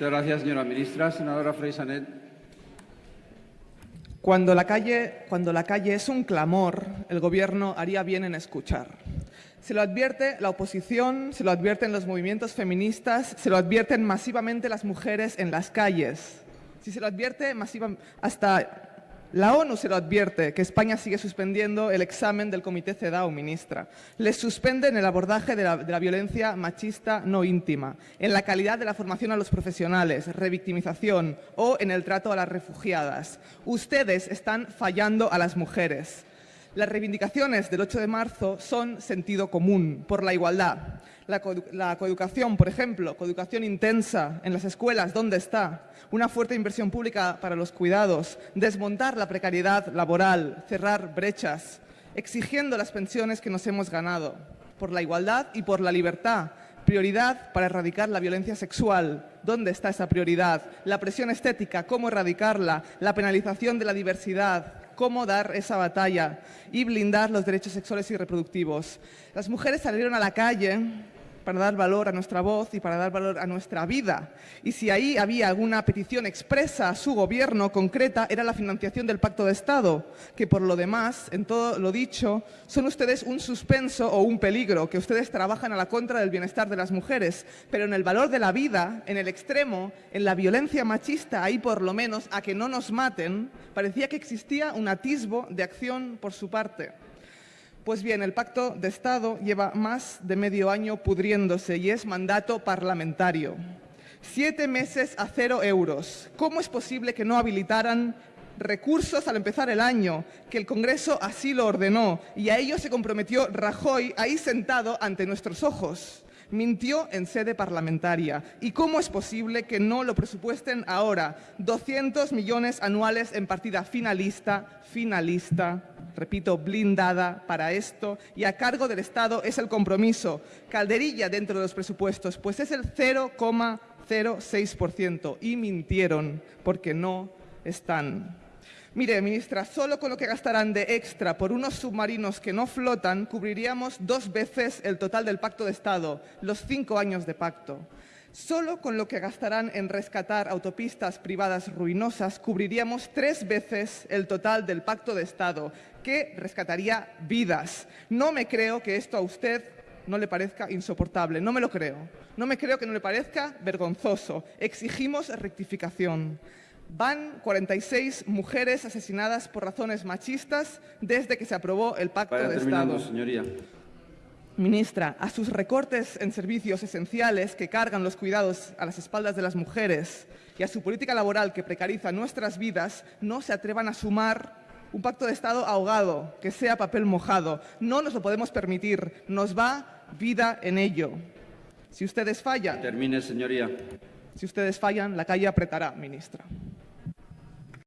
Muchas gracias, señora ministra. Senadora Freixanet. Cuando la, calle, cuando la calle es un clamor, el Gobierno haría bien en escuchar. Se lo advierte la oposición, se lo advierten los movimientos feministas, se lo advierten masivamente las mujeres en las calles. Si se lo advierte masivamente, hasta la ONU se lo advierte, que España sigue suspendiendo el examen del Comité CEDAW, ministra. Les suspenden el abordaje de la, de la, violencia machista no íntima, en la calidad de la formación a los profesionales, revictimización o en el trato a las refugiadas. Ustedes están fallando a las mujeres. Las reivindicaciones del 8 de marzo son sentido común por la igualdad. La, co la, coeducación, por ejemplo, coeducación intensa en las escuelas, ¿dónde está? Una fuerte inversión pública para los cuidados, desmontar la precariedad laboral, cerrar brechas, exigiendo las pensiones que nos hemos ganado, por la igualdad y por la libertad, prioridad para erradicar la violencia sexual. ¿Dónde está esa prioridad? La presión estética, ¿cómo erradicarla? La penalización de la diversidad, cómo dar esa batalla y blindar los derechos sexuales y reproductivos. Las mujeres salieron a la calle para dar valor a nuestra voz y para dar valor a nuestra vida. Y si ahí había alguna petición expresa a su gobierno concreta, era la financiación del Pacto de Estado, que por lo demás, en todo lo dicho, son ustedes un suspenso o un peligro, que ustedes trabajan a la contra del bienestar de las mujeres, pero en el valor de la vida, en el extremo, en la violencia machista, ahí por lo menos, a que no nos maten, parecía que existía un atisbo de acción por su parte. Pues bien, el Pacto de Estado lleva más de medio año pudriéndose y es mandato parlamentario. Siete meses a cero euros. ¿Cómo es posible que no habilitaran recursos al empezar el año, que el Congreso así lo ordenó y a ello se comprometió Rajoy ahí sentado ante nuestros ojos? mintió en sede parlamentaria. ¿Y cómo es posible que no lo presupuesten ahora? 200 millones anuales en partida finalista, finalista, repito, blindada para esto y a cargo del Estado es el compromiso. Calderilla dentro de los presupuestos, pues es el 0,06% y mintieron porque no están. Mire, ministra, solo con lo que gastarán de extra por unos submarinos que no flotan, cubriríamos dos veces el total del Pacto de Estado, los cinco años de pacto. Solo con lo que gastarán en rescatar autopistas privadas ruinosas, cubriríamos tres veces el total del Pacto de Estado, que rescataría vidas. No me creo que esto a usted no le parezca insoportable, no me lo creo. No me creo que no le parezca vergonzoso. Exigimos rectificación. Van 46 mujeres asesinadas por razones machistas desde que se aprobó el Pacto de Estado. señoría. Ministra, a sus recortes en servicios esenciales que cargan los cuidados a las espaldas de las mujeres y a su política laboral que precariza nuestras vidas, no se atrevan a sumar un pacto de Estado ahogado, que sea papel mojado. No nos lo podemos permitir. Nos va vida en ello. Si ustedes fallan, Termine, señoría. si ustedes fallan, la calle apretará, ministra.